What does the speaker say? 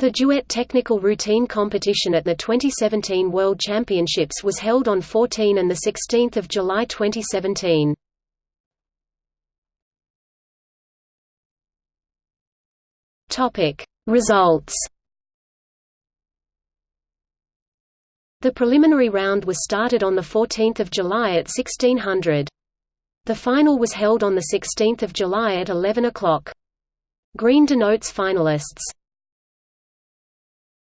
The duet technical routine competition at the 2017 World Championships was held on 14 and 16 July 2017. Results The preliminary round was started on 14 July at 1600. The final was held on 16 July at 11 o'clock. Green denotes finalists.